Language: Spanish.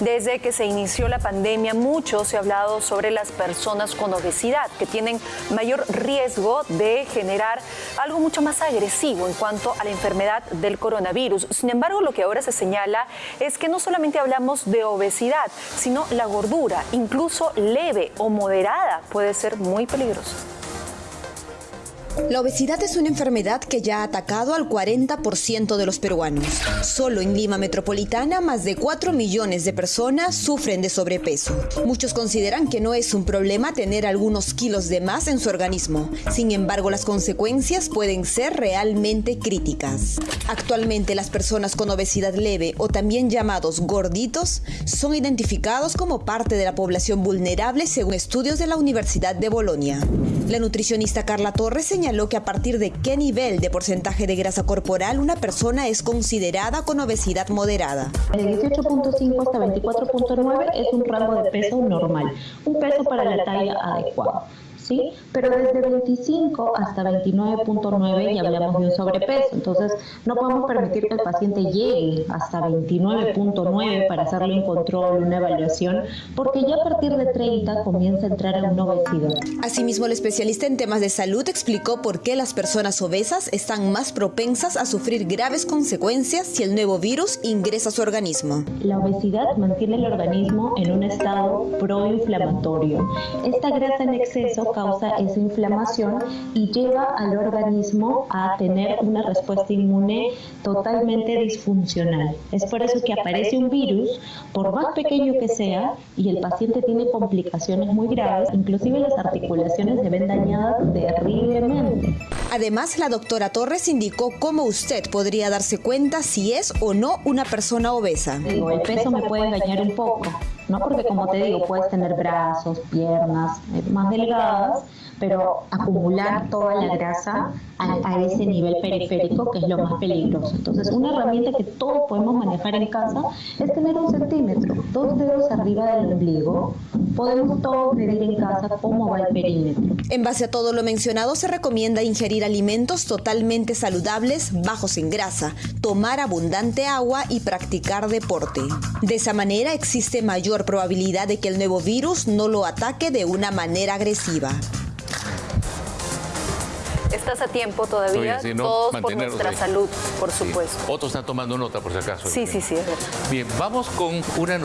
Desde que se inició la pandemia, mucho se ha hablado sobre las personas con obesidad, que tienen mayor riesgo de generar algo mucho más agresivo en cuanto a la enfermedad del coronavirus. Sin embargo, lo que ahora se señala es que no solamente hablamos de obesidad, sino la gordura, incluso leve o moderada, puede ser muy peligrosa. La obesidad es una enfermedad que ya ha atacado al 40% de los peruanos. Solo en Lima Metropolitana, más de 4 millones de personas sufren de sobrepeso. Muchos consideran que no es un problema tener algunos kilos de más en su organismo. Sin embargo, las consecuencias pueden ser realmente críticas. Actualmente, las personas con obesidad leve o también llamados gorditos son identificados como parte de la población vulnerable según estudios de la Universidad de Bolonia. La nutricionista Carla Torres señaló que a partir de qué nivel de porcentaje de grasa corporal una persona es considerada con obesidad moderada. De 18.5 hasta 24.9 es un rango de peso normal, un peso para la talla adecuada. ¿Sí? Pero desde 25 hasta 29.9 ya hablamos de un sobrepeso, entonces no podemos permitir que el paciente llegue hasta 29.9 para hacerle un control, una evaluación, porque ya a partir de 30 comienza a entrar en una obesidad. Asimismo, el especialista en temas de salud explicó por qué las personas obesas están más propensas a sufrir graves consecuencias si el nuevo virus ingresa a su organismo. La obesidad mantiene el organismo en un estado proinflamatorio. Esta grasa en exceso causa esa inflamación y lleva al organismo a tener una respuesta inmune totalmente disfuncional. Es por eso que aparece un virus, por más pequeño que sea, y el paciente tiene complicaciones muy graves, inclusive las articulaciones se ven dañadas terriblemente. Además, la doctora Torres indicó cómo usted podría darse cuenta si es o no una persona obesa. el peso me puede engañar un poco, ¿no? Porque como te digo, puedes tener brazos, piernas eh, más delgadas, pero acumular toda la grasa a, ese nivel periférico que es lo más peligroso. Entonces, una herramienta que todos podemos manejar en casa es tener un centímetro, dos dedos arriba del ombligo. Podemos todos medir en casa cómo va el perímetro. En base a todo lo mencionado, se recomienda ingerir alimentos totalmente saludables, bajos en grasa, tomar abundante agua y practicar deporte. De esa manera existe mayor probabilidad de que el nuevo virus no lo ataque de una manera agresiva. Estás a tiempo todavía, todos por nuestra salud, por supuesto. Otros están tomando nota, por si acaso. Sí, sí, sí, es verdad. Bien, vamos con una